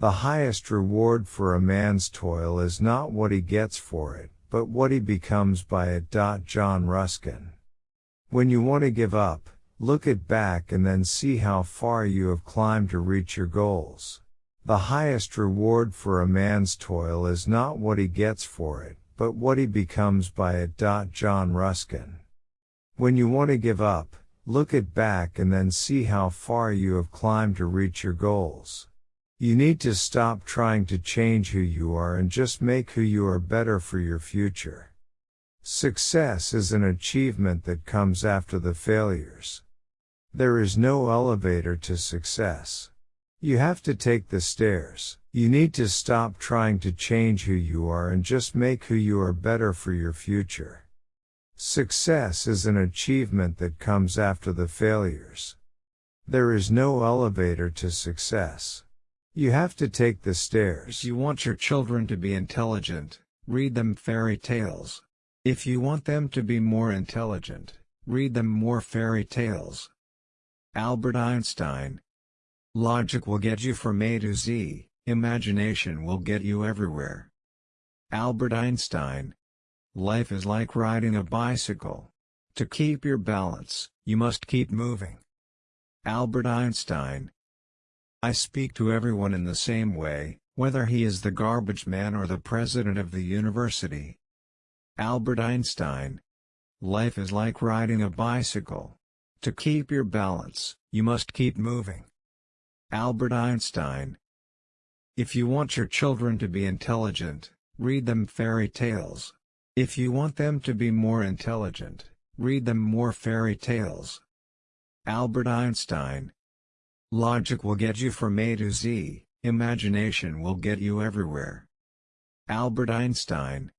The highest reward for a man's toil is not what he gets for it, but what he becomes by it. John Ruskin. When you want to give up, look it back and then see how far you have climbed to reach your goals. The highest reward for a man's toil is not what he gets for it, but what he becomes by it. John Ruskin. When you want to give up, look it back and then see how far you have climbed to reach your goals. You need to stop trying to change who you are and just make who you are better for your future. Success is an achievement that comes after the failures. There is no elevator to success. You have to take the stairs. You need to stop trying to change who you are and just make who you are better for your future. Success is an achievement that comes after the failures. There is no elevator to success. You have to take the stairs. If you want your children to be intelligent, read them fairy tales. If you want them to be more intelligent, read them more fairy tales. Albert Einstein Logic will get you from A to Z, imagination will get you everywhere. Albert Einstein Life is like riding a bicycle. To keep your balance, you must keep moving. Albert Einstein I speak to everyone in the same way, whether he is the garbage man or the president of the university. Albert Einstein. Life is like riding a bicycle. To keep your balance, you must keep moving. Albert Einstein. If you want your children to be intelligent, read them fairy tales. If you want them to be more intelligent, read them more fairy tales. Albert Einstein. Logic will get you from A to Z, imagination will get you everywhere. Albert Einstein.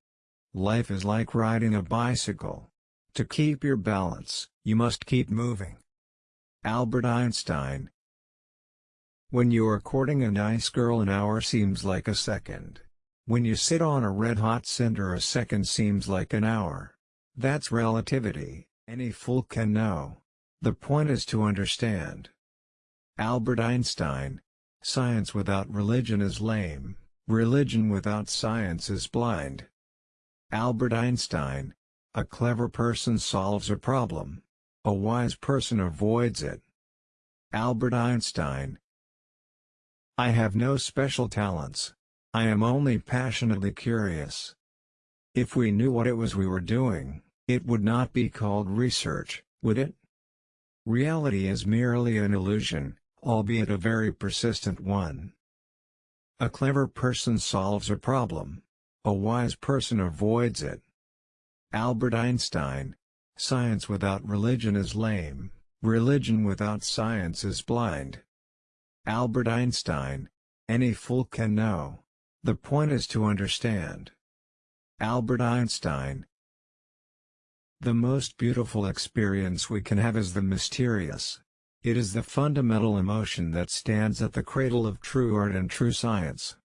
Life is like riding a bicycle. To keep your balance, you must keep moving. Albert Einstein. When you are courting a nice girl an hour seems like a second. When you sit on a red-hot cinder a second seems like an hour. That's relativity, any fool can know. The point is to understand. Albert Einstein. Science without religion is lame, religion without science is blind. Albert Einstein. A clever person solves a problem. A wise person avoids it. Albert Einstein. I have no special talents. I am only passionately curious. If we knew what it was we were doing, it would not be called research, would it? Reality is merely an illusion, albeit a very persistent one. A clever person solves a problem. A wise person avoids it. Albert Einstein. Science without religion is lame, religion without science is blind. Albert Einstein. Any fool can know. The point is to understand. Albert Einstein. The most beautiful experience we can have is the mysterious. It is the fundamental emotion that stands at the cradle of true art and true science.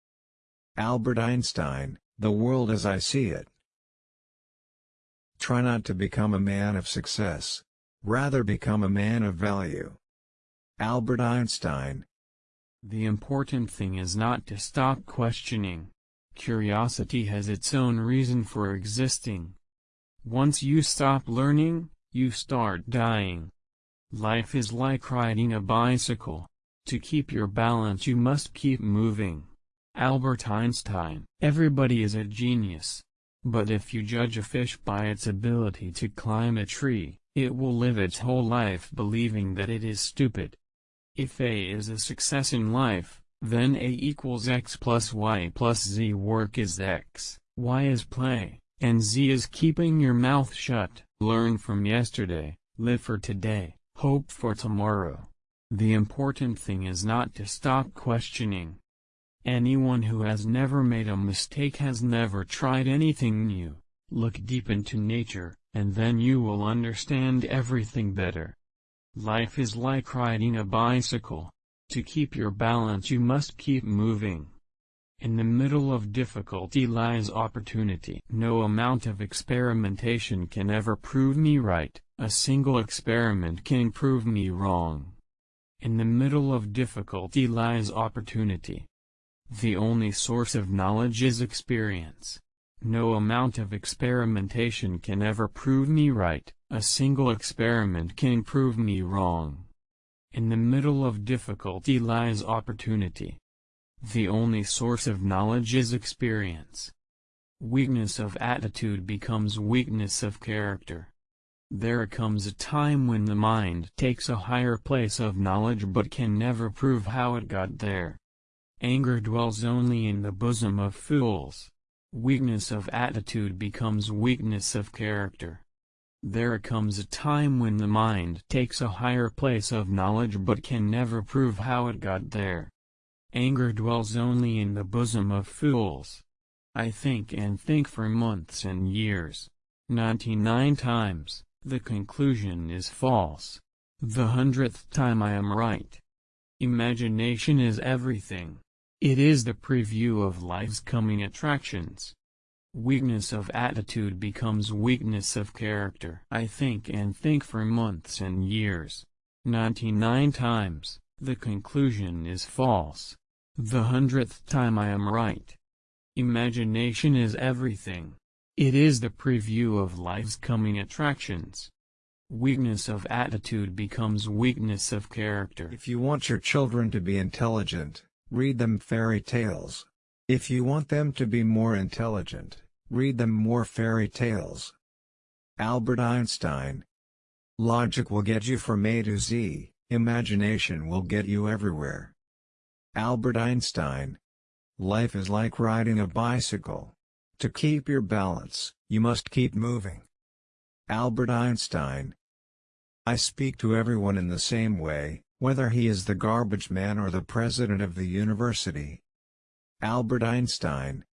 Albert Einstein, The World as I See It. Try not to become a man of success. Rather become a man of value. Albert Einstein. The important thing is not to stop questioning. Curiosity has its own reason for existing. Once you stop learning, you start dying. Life is like riding a bicycle. To keep your balance you must keep moving. Albert Einstein Everybody is a genius. But if you judge a fish by its ability to climb a tree, it will live its whole life believing that it is stupid. If A is a success in life, then A equals x plus y plus z work is x, y is play, and z is keeping your mouth shut. Learn from yesterday, live for today. Hope for tomorrow. The important thing is not to stop questioning. Anyone who has never made a mistake has never tried anything new. Look deep into nature, and then you will understand everything better. Life is like riding a bicycle. To keep your balance you must keep moving. In the middle of difficulty lies opportunity. No amount of experimentation can ever prove me right. A single experiment can prove me wrong. In the middle of difficulty lies opportunity. The only source of knowledge is experience. No amount of experimentation can ever prove me right, a single experiment can prove me wrong. In the middle of difficulty lies opportunity. The only source of knowledge is experience. Weakness of attitude becomes weakness of character. There comes a time when the mind takes a higher place of knowledge but can never prove how it got there. Anger dwells only in the bosom of fools. Weakness of attitude becomes weakness of character. There comes a time when the mind takes a higher place of knowledge but can never prove how it got there. Anger dwells only in the bosom of fools. I think and think for months and years. 99 times, the conclusion is false. The hundredth time I am right. Imagination is everything. It is the preview of life's coming attractions. Weakness of attitude becomes weakness of character. I think and think for months and years. 99 times, the conclusion is false. The hundredth time I am right. Imagination is everything. It is the preview of life's coming attractions. Weakness of attitude becomes weakness of character. If you want your children to be intelligent, read them fairy tales. If you want them to be more intelligent, read them more fairy tales. Albert Einstein Logic will get you from A to Z, imagination will get you everywhere. Albert Einstein Life is like riding a bicycle. To keep your balance, you must keep moving. Albert Einstein I speak to everyone in the same way, whether he is the garbage man or the president of the university. Albert Einstein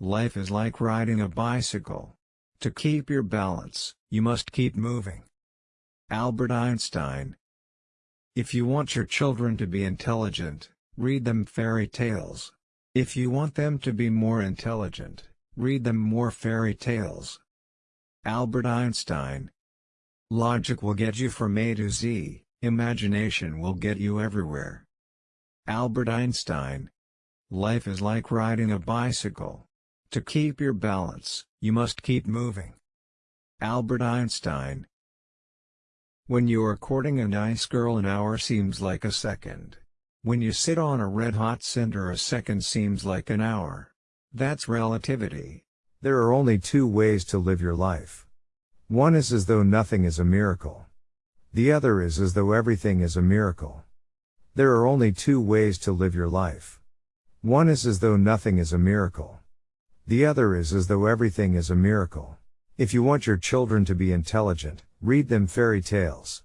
Life is like riding a bicycle. To keep your balance, you must keep moving. Albert Einstein If you want your children to be intelligent, read them fairy tales. If you want them to be more intelligent, read them more fairy tales. Albert Einstein Logic will get you from A to Z, Imagination will get you everywhere. Albert Einstein Life is like riding a bicycle. To keep your balance, you must keep moving. Albert Einstein When you are courting a nice girl an hour seems like a second. When you sit on a red-hot cinder a second seems like an hour. That's relativity. There are only two ways to live your life. One is as though nothing is a miracle. The other is as though everything is a miracle. There are only two ways to live your life. One is as though nothing is a miracle. The other is as though everything is a miracle. If you want your children to be intelligent, read them fairy tales.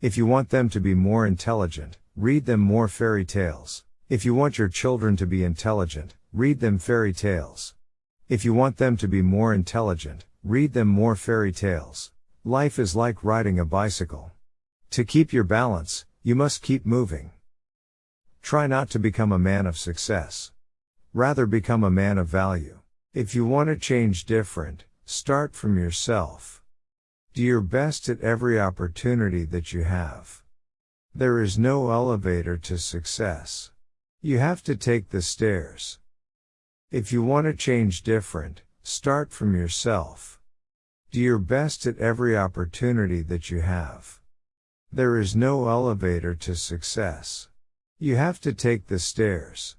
If you want them to be more intelligent, read them more fairy tales. If you want your children to be intelligent, read them fairy tales. If you want them to be more intelligent, read them more fairy tales. Life is like riding a bicycle. To keep your balance, you must keep moving. Try not to become a man of success. Rather become a man of value. If you want to change different, start from yourself. Do your best at every opportunity that you have. There is no elevator to success. You have to take the stairs. If you want to change different, start from yourself. Do your best at every opportunity that you have. There is no elevator to success. You have to take the stairs.